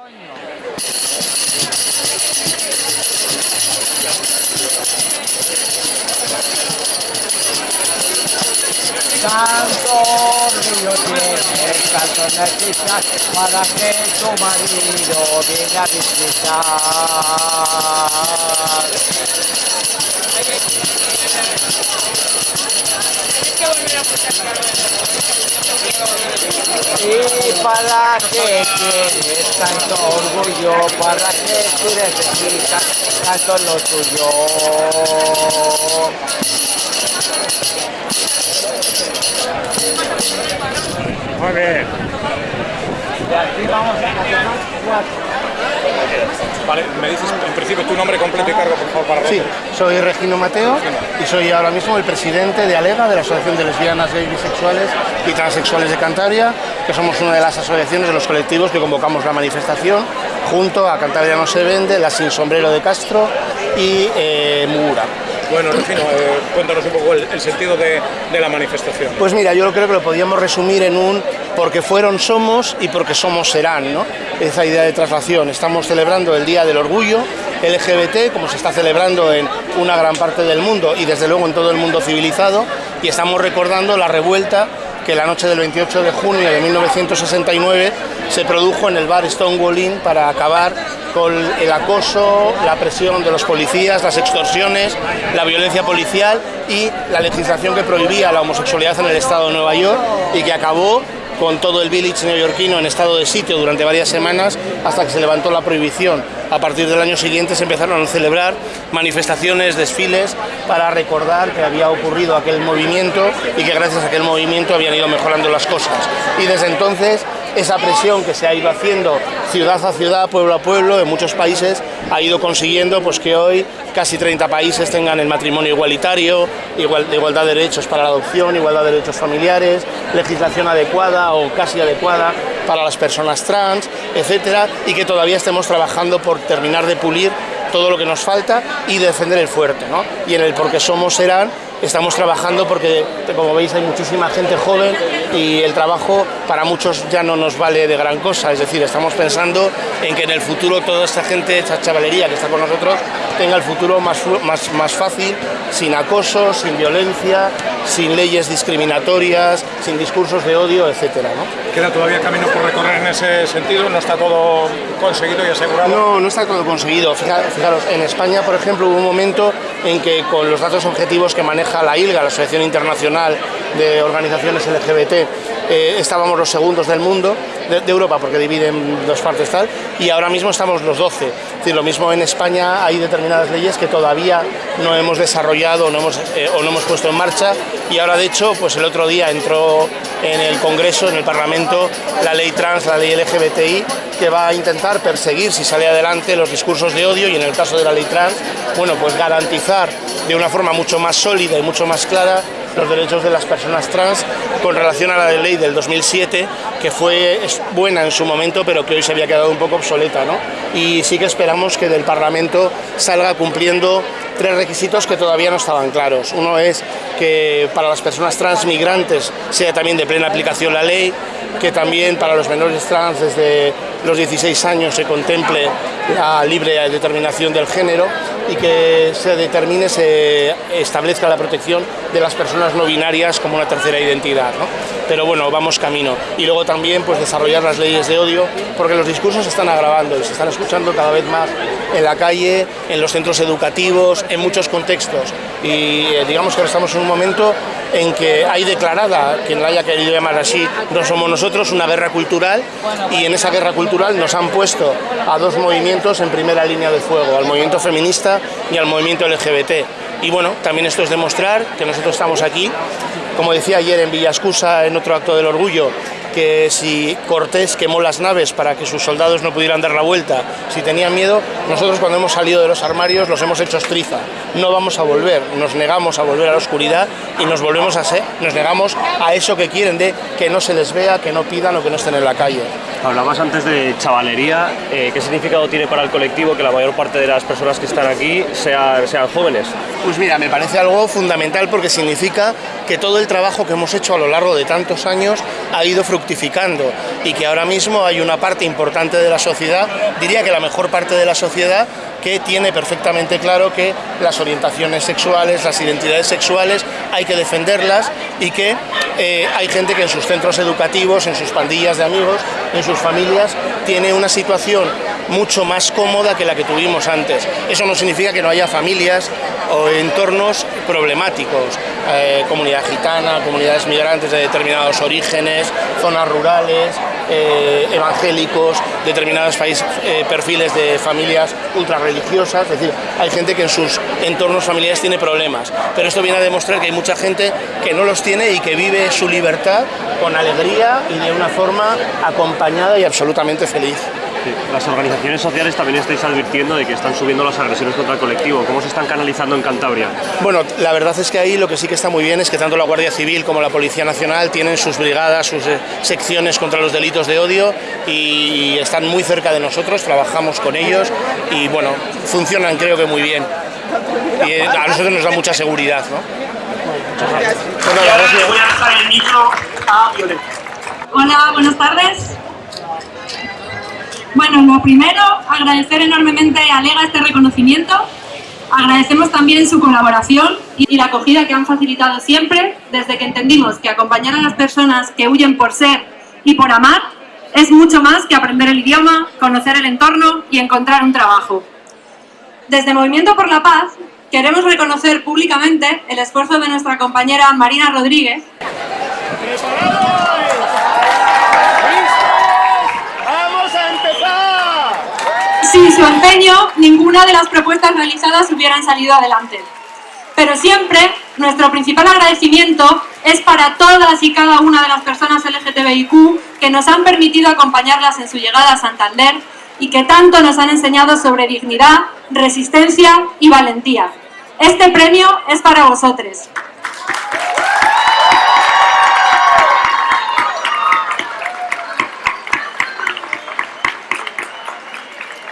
Tanto orgullo tiene tanto necesitas para que tu marido venga a visitar. Y para que tienes tanto orgullo, para que tú necesitas tanto lo tuyo. Muy bien. De aquí vamos a tomar cuatro. Vale, me dices en principio tu nombre completo y cargo, por favor, para Sí, soy Regino Mateo y soy ahora mismo el presidente de ALEGA, de la Asociación de Lesbianas, Gays, Bisexuales y Transexuales de Cantabria, que somos una de las asociaciones de los colectivos que convocamos la manifestación junto a Cantabria no se vende, la Sin Sombrero de Castro y eh, Mugura. Bueno, Regino, eh, cuéntanos un poco el, sentido de, la manifestación. Pues mira, yo creo que lo podríamos resumir en un porque fueron somos y porque somos serán, ¿no? Esa idea de traslación. Estamos celebrando el Día del Orgullo LGBT, como se está celebrando en una gran parte del mundo y desde luego en todo el mundo civilizado, y estamos recordando la revuelta que la noche del 28 de junio de 1969 se produjo en el bar Stonewall Inn para acabar con el acoso, la presión de los policías, las extorsiones, la violencia policial y la legislación que prohibía la homosexualidad en el estado de Nueva York y que acabó con todo el village neoyorquino en estado de sitio durante varias semanas hasta que se levantó la prohibición. A partir del año siguiente se empezaron a celebrar manifestaciones, desfiles para recordar que había ocurrido aquel movimiento y que gracias a aquel movimiento habían ido mejorando las cosas. Y desde entonces esa presión que se ha ido haciendo ciudad a ciudad, pueblo a pueblo, en muchos países, ha ido consiguiendo pues, que hoy casi 30 países tengan el matrimonio igualitario, igual, igualdad de derechos para la adopción, igualdad de derechos familiares, legislación adecuada o casi adecuada para las personas trans, etcétera, y que todavía estemos trabajando por terminar de pulir todo lo que nos falta y defender el fuerte. ¿no? Y en el porque somos serán estamos trabajando porque, como veis, hay muchísima gente joven y el trabajo para muchos ya no nos vale de gran cosa. Es decir, estamos pensando en que en el futuro toda esta gente, esta chavalería que está con nosotros, tenga el futuro más, más, más fácil, sin acoso, sin violencia, sin leyes discriminatorias, sin discursos de odio, etcétera, ¿no? Queda todavía camino por recorrer en ese sentido, no está todo conseguido y asegurado. No, no está todo conseguido. Fija- Fijaros, en España, por ejemplo, hubo un momento en que con los datos objetivos que maneja la ILGA, la Asociación Internacional de Organizaciones LGBT, eh, estábamos los segundos del mundo, de, Europa, porque dividen dos partes tal, y ahora mismo estamos los 12. Es decir, lo mismo en España hay determinadas leyes que todavía no hemos desarrollado no hemos, eh, o no hemos puesto en marcha, y ahora de hecho, pues el otro día entró en el Congreso, en el Parlamento, la ley trans, la ley LGBTI, que va a intentar perseguir, si sale adelante, los discursos de odio y en el caso de la ley trans, bueno, pues garantizar de una forma mucho más sólida y mucho más clara los derechos de las personas trans con relación a la ley del 2007, que fue buena en su momento, pero que hoy se había quedado un poco obsoleta, ¿no? Y sí que esperamos que del Parlamento salga cumpliendo tres requisitos que todavía no estaban claros. Uno es que para las personas trans migrantes sea también de plena aplicación la ley, que también para los menores trans desde los 16 años se contemple la libre determinación del género y que se determine, se establezca la protección de las personas no binarias como una tercera identidad. ¿no? Pero bueno, vamos camino. Y luego también pues, desarrollar las leyes de odio, porque los discursos se están agravando y se están escuchando cada vez más en la calle, en los centros educativos, en muchos contextos. Y eh, digamos que ahora estamos en un momento en que hay declarada, quien la haya querido llamar así, no somos nosotros, una guerra cultural y en esa guerra cultural nos han puesto a dos movimientos en primera línea de fuego, al movimiento feminista y al movimiento LGBT. Y bueno, también esto es demostrar que nosotros estamos aquí, como decía ayer en Villascusa en otro acto del orgullo, que si Cortés quemó las naves para que sus soldados no pudieran dar la vuelta, si tenían miedo, nosotros cuando hemos salido de los armarios los hemos hecho estriza. No vamos a volver, nos negamos a volver a la oscuridad y nos volvemos a ser, nos negamos a eso que quieren de que no se les vea, que no pidan o que no estén en la calle. Hablabas antes de chavalería. eh, ¿Qué significado tiene para el colectivo que la mayor parte de las personas que están aquí sea- sean jóvenes? Pues mira, me parece algo fundamental porque significa que todo el trabajo que hemos hecho a lo largo de tantos años ha ido fructificando y que ahora mismo hay una parte importante de la sociedad, diría que la mejor parte de la sociedad, que tiene perfectamente claro que las orientaciones sexuales, las identidades sexuales, hay que defenderlas y que eh, hay gente que en sus centros educativos, en sus pandillas de amigos, en sus familias, tiene una situación mucho más cómoda que la que tuvimos antes. Eso no significa que no haya familias o entornos problemáticos, eh, comunidad gitana, comunidades migrantes de determinados orígenes, zonas rurales, eh, evangélicos, determinados eh, perfiles de familias ultra religiosas, es decir, hay gente que en sus entornos familiares tiene problemas, pero esto viene a demostrar que hay mucha gente que no los tiene y que vive su libertad con alegría y de una forma acompañada y absolutamente feliz. Las organizaciones sociales también estáis advirtiendo de que están subiendo las agresiones contra el colectivo. ¿Cómo se están canalizando en Cantabria? Bueno, la verdad es que ahí lo que sí que está muy bien es que tanto la Guardia Civil como la Policía Nacional tienen sus brigadas, sus eh, secciones contra los delitos de odio y están muy cerca de nosotros, trabajamos con ellos y bueno, funcionan creo que muy bien. Y eh, a nosotros nos da mucha seguridad. ¿no? Voy a dejar el micro a Violeta. Hola, buenas tardes. Bueno, lo primero, agradecer enormemente a Lega este reconocimiento. Agradecemos también su colaboración y la acogida que han facilitado siempre desde que entendimos que acompañar a las personas que huyen por ser y por amar es mucho más que aprender el idioma, conocer el entorno y encontrar un trabajo. Desde Movimiento por la Paz queremos reconocer públicamente el esfuerzo de nuestra compañera Marina Rodríguez Sin su empeño, ninguna de las propuestas realizadas hubieran salido adelante. Pero siempre, nuestro principal agradecimiento es para todas y cada una de las personas LGTBIQ que nos han permitido acompañarlas en su llegada a Santander y que tanto nos han enseñado sobre dignidad, resistencia y valentía. Este premio es para vosotros.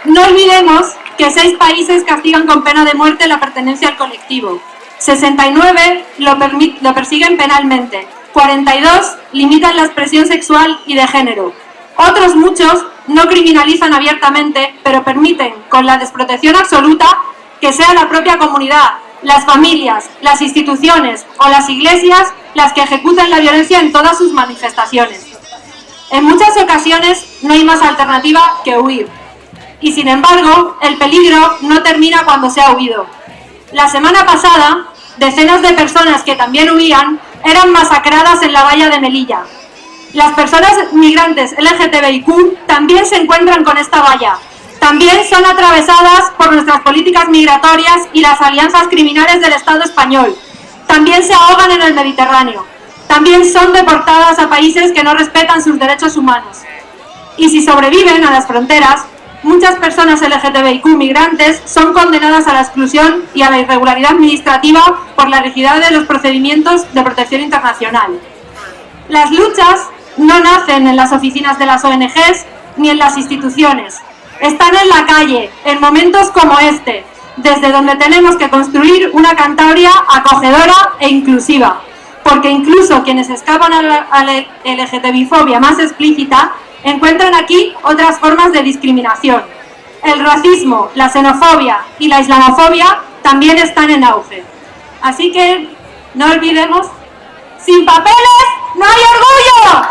No olvidemos que seis países castigan con pena de muerte la pertenencia al colectivo. 69 lo, lo persiguen penalmente. 42 limitan la expresión sexual y de género. Otros muchos no criminalizan abiertamente, pero permiten, con la desprotección absoluta, que sea la propia comunidad, las familias, las instituciones o las iglesias las que ejecutan la violencia en todas sus manifestaciones. En muchas ocasiones no hay más alternativa que huir y sin embargo el peligro no termina cuando se ha huido. La semana pasada, decenas de personas que también huían eran masacradas en la valla de Melilla. Las personas migrantes LGTBIQ también se encuentran con esta valla. También son atravesadas por nuestras políticas migratorias y las alianzas criminales del Estado español. También se ahogan en el Mediterráneo. También son deportadas a países que no respetan sus derechos humanos. Y si sobreviven a las fronteras, muchas personas LGTBIQ migrantes son condenadas a la exclusión y a la irregularidad administrativa por la rigidez de los procedimientos de protección internacional. Las luchas no nacen en las oficinas de las ONGs ni en las instituciones. Están en la calle, en momentos como este, desde donde tenemos que construir una Cantabria acogedora e inclusiva. Porque incluso quienes escapan a la, LGTBI-fobia más explícita encuentran aquí otras formas de discriminación. El racismo, la xenofobia y la islamofobia también están en auge. Así que no olvidemos, sin papeles no hay orgullo.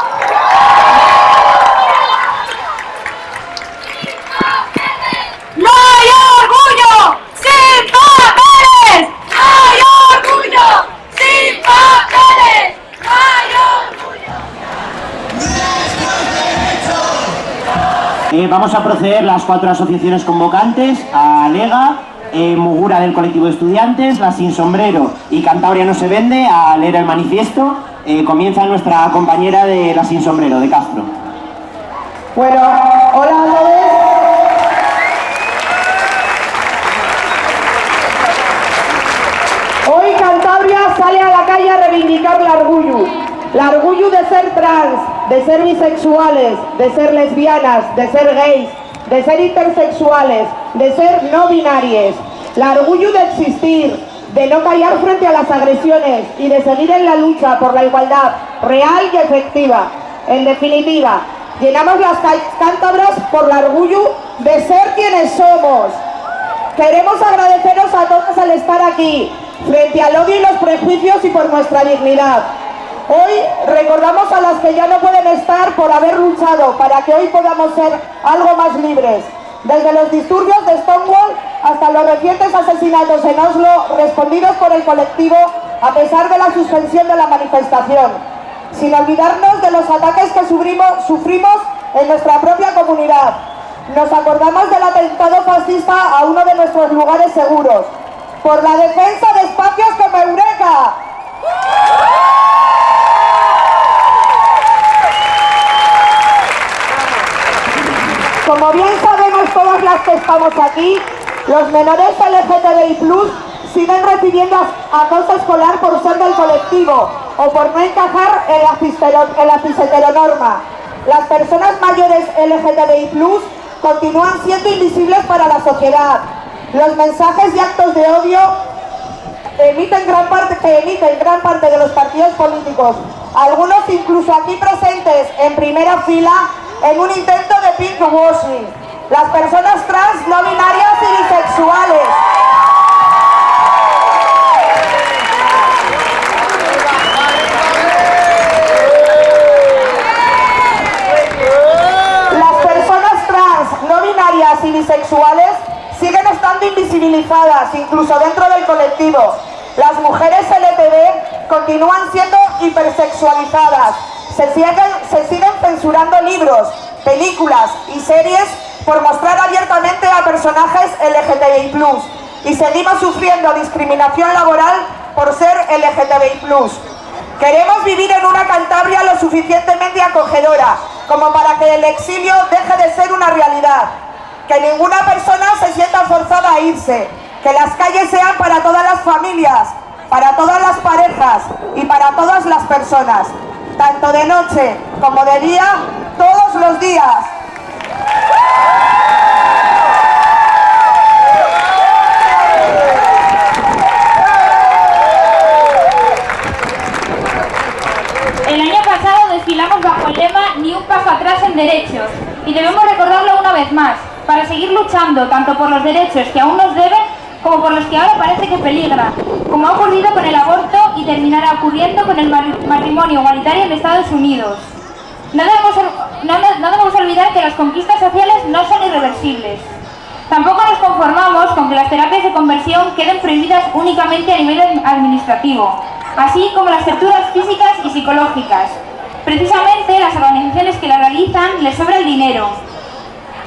¡No hay orgullo! ¡Sin papeles! ¡No hay orgullo! ¡Sin papeles! ¡No hay Eh, vamos a proceder las cuatro asociaciones convocantes, a Lega, eh, Mugura del colectivo de estudiantes, La Sin Sombrero y Cantabria no se vende, a leer el manifiesto. Eh, comienza nuestra compañera de La Sin Sombrero, de Castro. Bueno, hola a todos. Hoy Cantabria sale a la calle a reivindicar el orgullo. El orgullo de ser trans, de ser bisexuales, de ser lesbianas, de ser gays, de ser intersexuales, de ser no binarias. El orgullo de existir, de no callar frente a las agresiones y de seguir en la lucha por la igualdad real y efectiva. En definitiva, llenamos las cántabras por el orgullo de ser quienes somos. Queremos agradeceros a todos al estar aquí, frente al odio y los prejuicios y por nuestra dignidad. Hoy recordamos a las que ya no pueden estar por haber luchado para que hoy podamos ser algo más libres. Desde los disturbios de Stonewall hasta los recientes asesinatos en Oslo respondidos por el colectivo a pesar de la suspensión de la manifestación. Sin olvidarnos de los ataques que sufrimos, en nuestra propia comunidad. Nos acordamos del atentado fascista a uno de nuestros lugares seguros. Por la defensa de espacios como Eureka. Como bien sabemos todas las que estamos aquí, los menores LGTBI siguen recibiendo acoso escolar por ser del colectivo o por no encajar en la, en la cisheteronorma. Las personas mayores LGTBI continúan siendo invisibles para la sociedad. Los mensajes y actos de odio emiten gran parte, que emiten gran parte de los partidos políticos, algunos incluso aquí presentes en primera fila, en un intento de pink washing. Las personas trans, no binarias y bisexuales. Las personas trans, no binarias y bisexuales siguen estando invisibilizadas, incluso dentro del colectivo. Las mujeres LTV continúan siendo hipersexualizadas, se siguen, se siguen censurando libros, películas y series por mostrar abiertamente a personajes LGTBI+, y seguimos sufriendo discriminación laboral por ser LGTBI+. Queremos vivir en una Cantabria lo suficientemente acogedora como para que el exilio deje de ser una realidad, que ninguna persona se sienta forzada a irse, que las calles sean para todas las familias, para todas las parejas y para todas las personas tanto de noche como de día, todos los días. El año pasado desfilamos bajo el lema Ni un paso atrás en derechos y debemos recordarlo una vez más para seguir luchando tanto por los derechos que aún nos deben como por los que ahora parece que peligra, como ha ocurrido con el aborto y terminará ocurriendo con el matrimonio igualitario en Estados Unidos. No debemos, olvidar que las conquistas sociales no son irreversibles. Tampoco nos conformamos con que las terapias de conversión queden prohibidas únicamente a nivel administrativo, así como las torturas físicas y psicológicas. Precisamente las organizaciones que las realizan les sobra el dinero.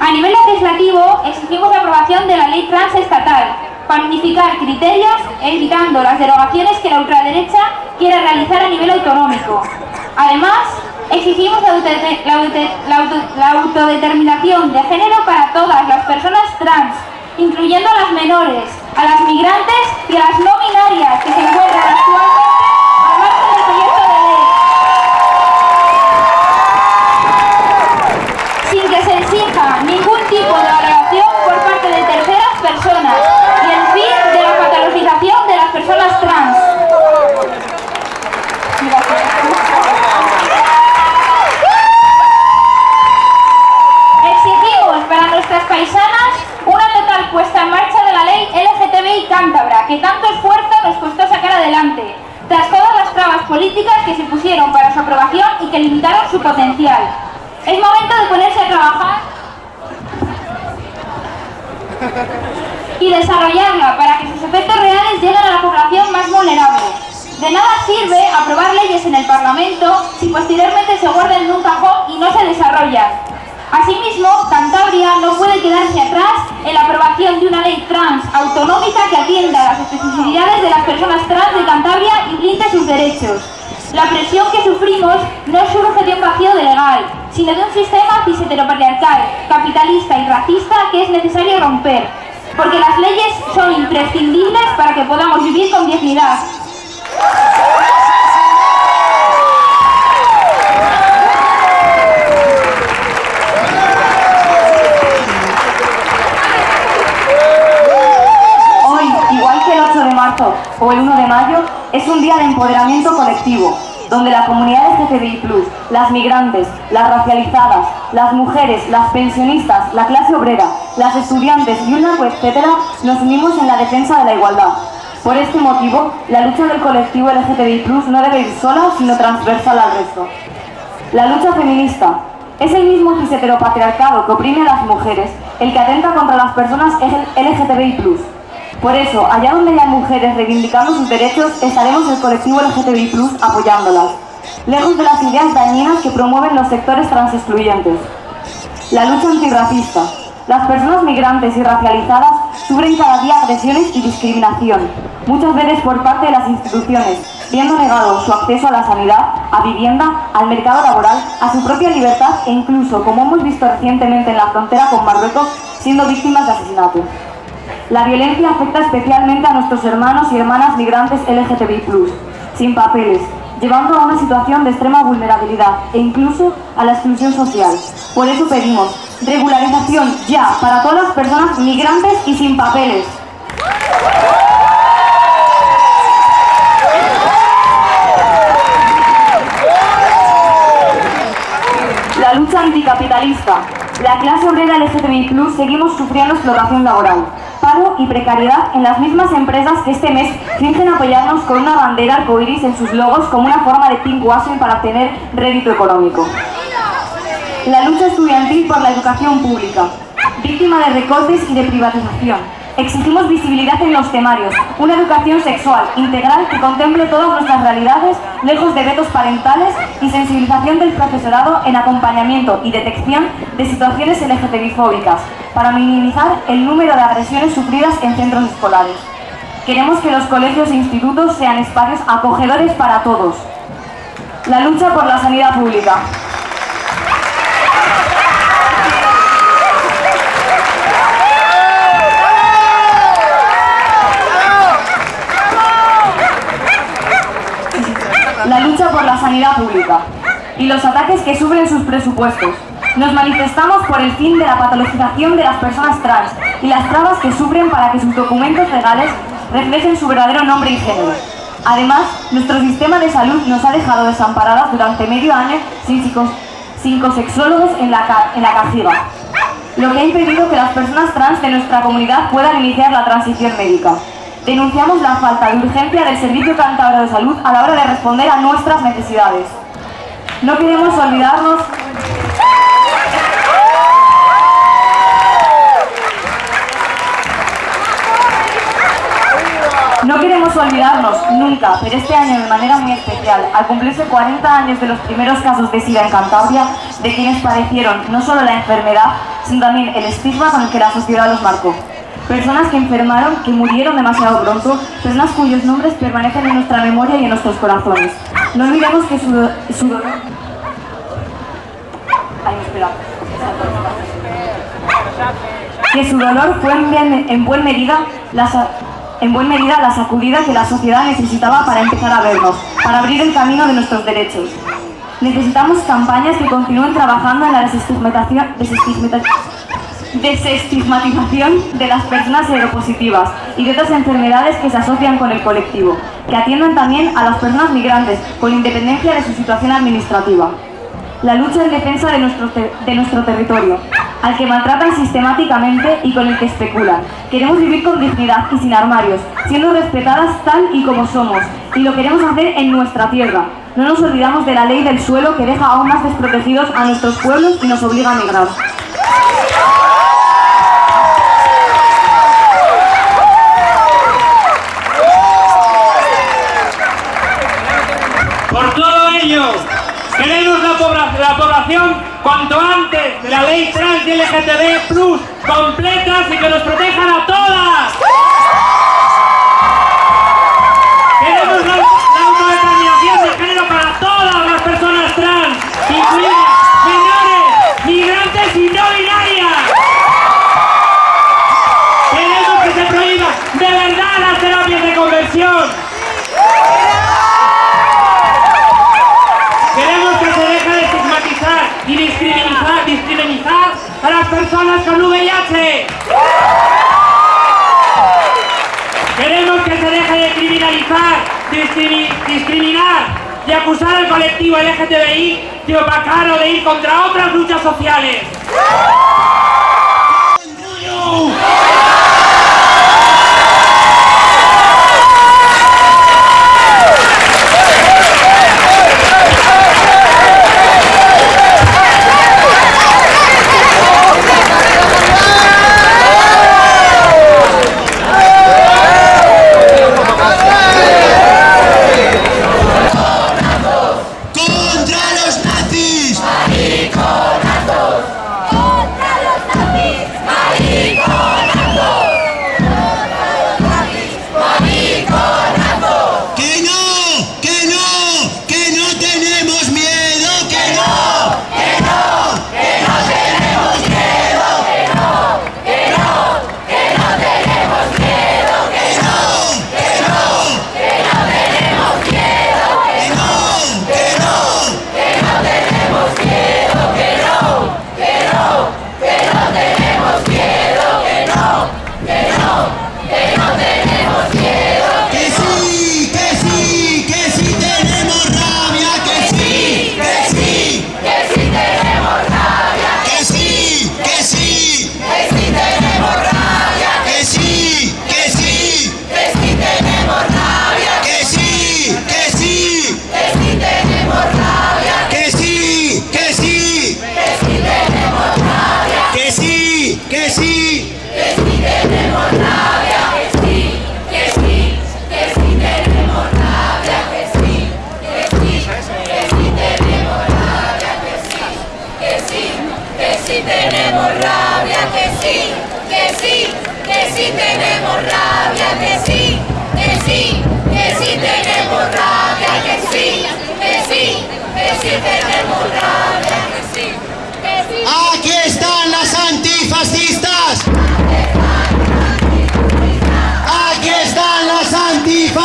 A nivel legislativo exigimos la aprobación de la ley trans estatal, para unificar criterios evitando las derogaciones que la ultraderecha quiere realizar a nivel autonómico. Además, exigimos la, autodeterminación de género para todas las personas trans, incluyendo a las menores, a las migrantes y a las no binarias que se encuentran actualmente al margen del proyecto de ley. Sin que se exija ningún tipo de valoración por parte de terceras personas de las personas trans. Exigimos para nuestras paisanas una total puesta en marcha de la ley LGTBI cántabra, que tanto esfuerzo nos costó sacar adelante, tras todas las trabas políticas que se pusieron para su aprobación y que limitaron su potencial. Es momento de ponerse a trabajar y desarrollarla para que sus efectos reales lleguen a la población más vulnerable. De nada sirve aprobar leyes en el Parlamento si posteriormente se guardan en un cajón y no se desarrollan. Asimismo, Cantabria no puede quedarse atrás en la aprobación de una ley trans autonómica que atienda las especificidades de las personas trans de Cantabria y blinde sus derechos. La presión que sufrimos no surge de un vacío de legal, sino de un sistema cis-heteropatriarcal, capitalista y racista que es necesario romper, porque las leyes son imprescindibles para que podamos vivir con dignidad. Es un día de empoderamiento colectivo, donde la comunidad LGTBI+, las migrantes, las racializadas, las mujeres, las pensionistas, la clase obrera, las estudiantes y un largo etcétera, nos unimos en la defensa de la igualdad. Por este motivo, la lucha del colectivo LGTBI+, no debe ir sola, sino transversal al resto. La lucha feminista es el mismo cis-heteropatriarcado que oprime a las mujeres, el que atenta contra las personas LGTBI+. Por eso, allá donde haya mujeres reivindicando sus derechos, estaremos el colectivo LGTBI+, apoyándolas, lejos de las ideas dañinas que promueven los sectores transexcluyentes. La lucha antirracista. Las personas migrantes y racializadas sufren cada día agresiones y discriminación, muchas veces por parte de las instituciones, viendo negado su acceso a la sanidad, a vivienda, al mercado laboral, a su propia libertad e incluso, como hemos visto recientemente en la frontera con Marruecos, siendo víctimas de asesinato. La violencia afecta especialmente a nuestros hermanos y hermanas migrantes LGTBI+, sin papeles, llevando a una situación de extrema vulnerabilidad e incluso a la exclusión social. Por eso pedimos regularización ya para todas las personas migrantes y sin papeles. La lucha anticapitalista. La clase obrera LGTBI+, seguimos sufriendo explotación laboral y precariedad en las mismas empresas que este mes fingen apoyarnos con una bandera arcoiris en sus logos como una forma de pinkwashing para obtener rédito económico. La lucha estudiantil por la educación pública, víctima de recortes y de privatización. Exigimos visibilidad en los temarios, una educación sexual integral que contemple todas nuestras realidades, lejos de vetos parentales y sensibilización del profesorado en acompañamiento y detección de situaciones LGTBI-fóbicas, para minimizar el número de agresiones sufridas en centros escolares. Queremos que los colegios e institutos sean espacios acogedores para todos. La lucha por la sanidad pública. La lucha por la sanidad pública y los ataques que sufren sus presupuestos. Nos manifestamos por el fin de la patologización de las personas trans y las trabas que sufren para que sus documentos legales reflejen su verdadero nombre y género. Además, nuestro sistema de salud nos ha dejado desamparadas durante medio año sin, psicosexólogos en la, en la cajiga, lo que ha impedido que las personas trans de nuestra comunidad puedan iniciar la transición médica. Denunciamos la falta de urgencia del Servicio Cántabro de Salud a la hora de responder a nuestras necesidades. No queremos olvidarnos No queremos olvidarnos nunca, pero este año de manera muy especial, al cumplirse 40 años de los primeros casos de SIDA en Cantabria, de quienes padecieron no solo la enfermedad, sino también el estigma con el que la sociedad los marcó. Personas que enfermaron, que murieron demasiado pronto, personas cuyos nombres permanecen en nuestra memoria y en nuestros corazones. No olvidemos que su, dolor... Que su dolor fue en, en buena medida la en buena medida la sacudida que la sociedad necesitaba para empezar a vernos, para abrir el camino de nuestros derechos. Necesitamos campañas que continúen trabajando en la desestigmatización, desestigmatización de las personas seropositivas y de otras enfermedades que se asocian con el colectivo, que atiendan también a las personas migrantes con independencia de su situación administrativa. La lucha en defensa de nuestro, de nuestro territorio, al que maltratan sistemáticamente y con el que especulan. Queremos vivir con dignidad y sin armarios, siendo respetadas tal y como somos, y lo queremos hacer en nuestra tierra. No nos olvidamos de la ley del suelo que deja aún más desprotegidos a nuestros pueblos y nos obliga a migrar. La, la población cuanto antes. La ley trans y LGTB Plus completas y que nos protejan contra otras luchas sociales.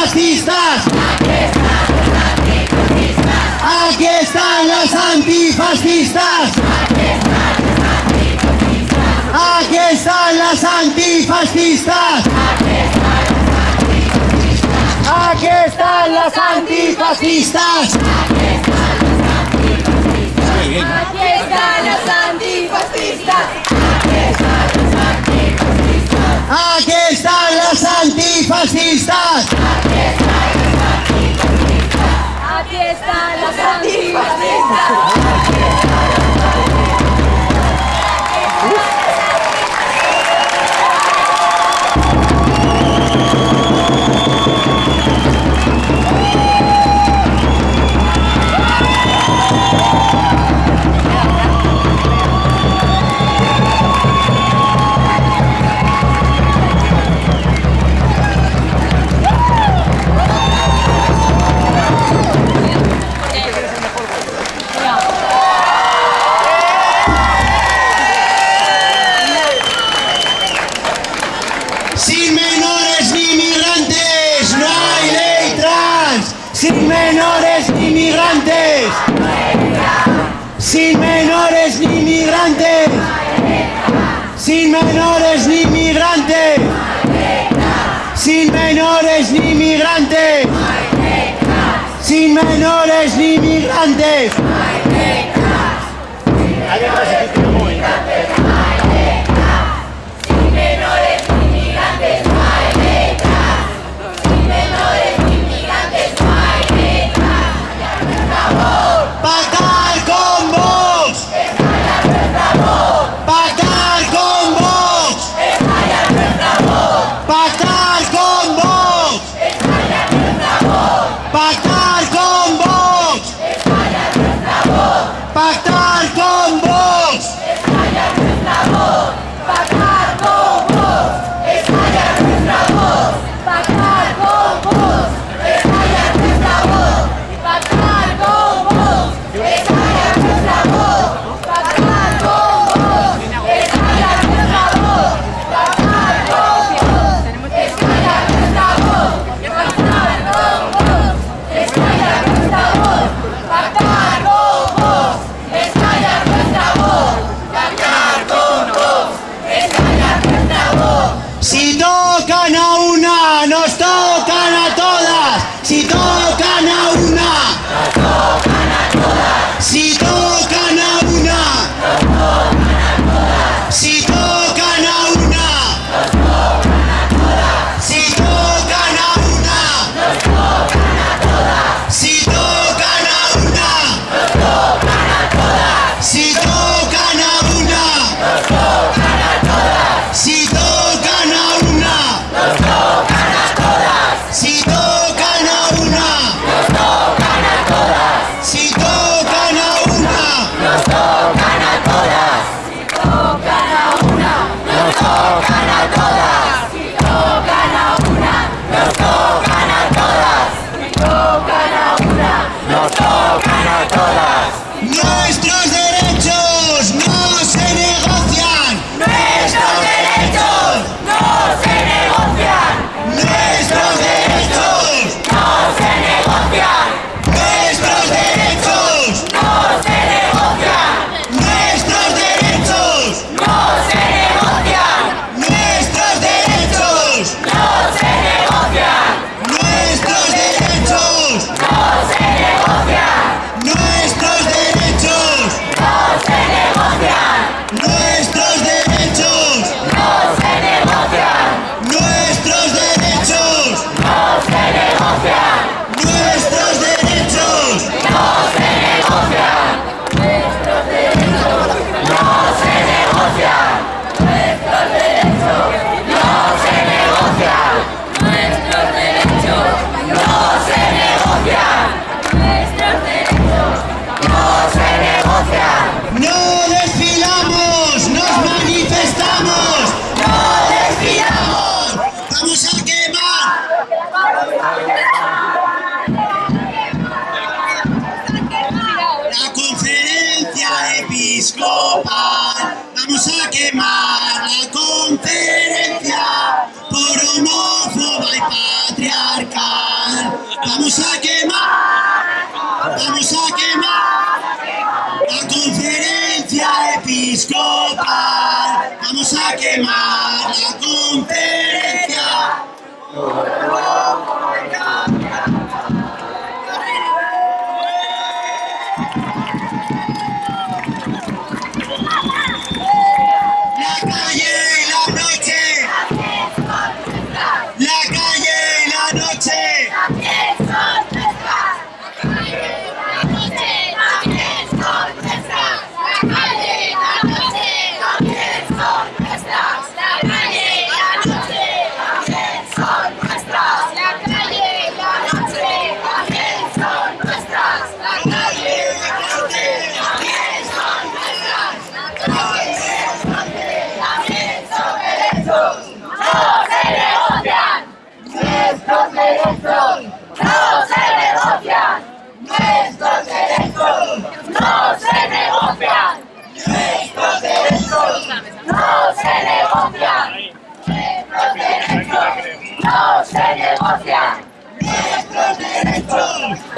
antifascistas. Aquí están las antifascistas. Aquí están las antifascistas. Aquí están las antifascistas. Aquí están las antifascistas. Aquí están las antifascistas. Aquí están las antifascistas. Aquí están las antifascistas.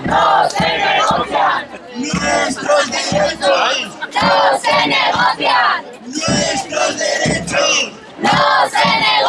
no se negocian. Nuestros derechos no se negocian. Nuestros derechos no se negocian.